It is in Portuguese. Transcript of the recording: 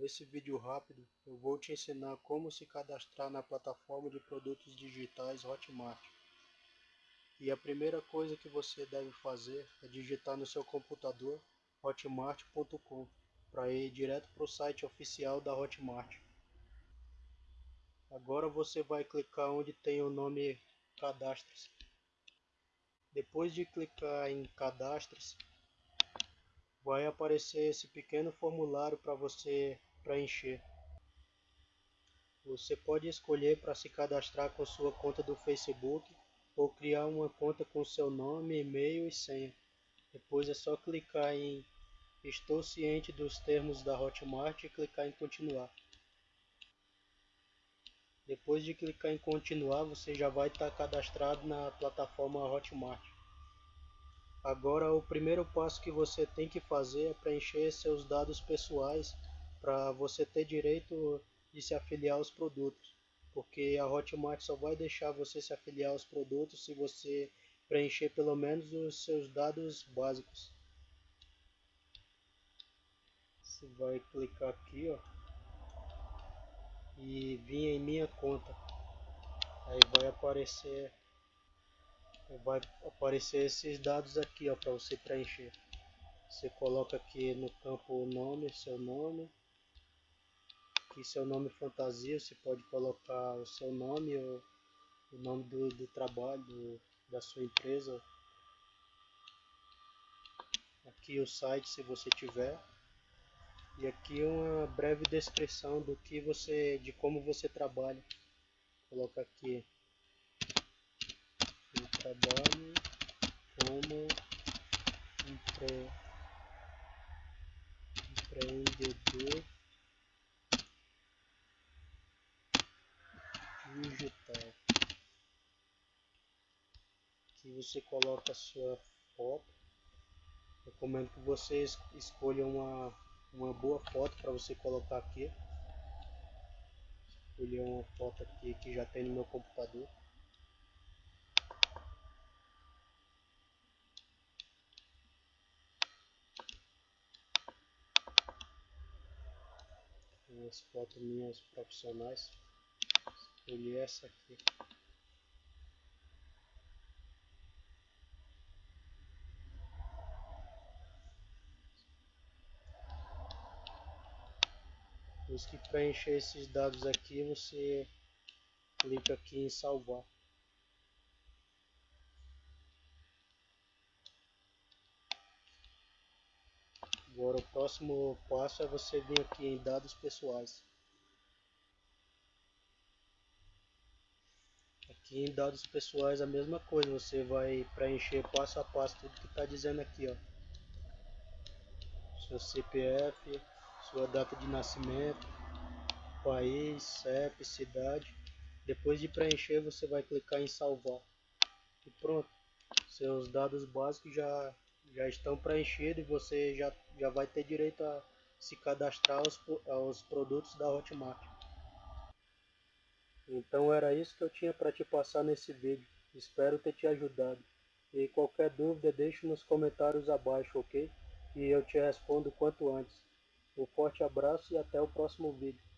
Nesse vídeo rápido eu vou te ensinar como se cadastrar na plataforma de produtos digitais Hotmart. E a primeira coisa que você deve fazer é digitar no seu computador hotmart.com para ir direto para o site oficial da Hotmart. Agora você vai clicar onde tem o nome Cadastre-se. Depois de clicar em Cadastre-se, vai aparecer esse pequeno formulário para você preencher. Você pode escolher para se cadastrar com sua conta do Facebook ou criar uma conta com seu nome, e-mail e senha. Depois é só clicar em Estou ciente dos termos da Hotmart e clicar em continuar. Depois de clicar em continuar, você já vai estar cadastrado na plataforma Hotmart. Agora o primeiro passo que você tem que fazer é preencher seus dados pessoais para você ter direito de se afiliar aos produtos, porque a Hotmart só vai deixar você se afiliar aos produtos se você preencher pelo menos os seus dados básicos. Você vai clicar aqui, ó, e vir em minha conta. Aí vai aparecer vai aparecer esses dados aqui ó para você preencher você coloca aqui no campo o nome seu nome aqui seu nome fantasia você pode colocar o seu nome ou o nome do, do trabalho do, da sua empresa. Aqui o site se você tiver. E aqui uma breve descrição do que você de como você trabalha. Coloca aqui. Trabalho digital. Aqui você coloca a sua foto. Recomendo que você escolha uma, uma boa foto para você colocar aqui. Escolher uma foto aqui que já tem no meu computador. umas fotos minhas profissionais. Escolhi essa aqui. Depois que preencher esses dados aqui, você clica aqui em salvar. Agora o próximo passo é você vir aqui em dados pessoais. Aqui em dados pessoais a mesma coisa, você vai preencher passo a passo tudo que está dizendo aqui, ó. Seu CPF, sua data de nascimento, país, CEP, cidade. Depois de preencher você vai clicar em salvar. E pronto, seus dados básicos já já estão preenchidos e você já, já vai ter direito a se cadastrar aos, aos produtos da Hotmart. Então era isso que eu tinha para te passar nesse vídeo. Espero ter te ajudado. E qualquer dúvida deixe nos comentários abaixo, ok? E eu te respondo quanto antes. Um forte abraço e até o próximo vídeo.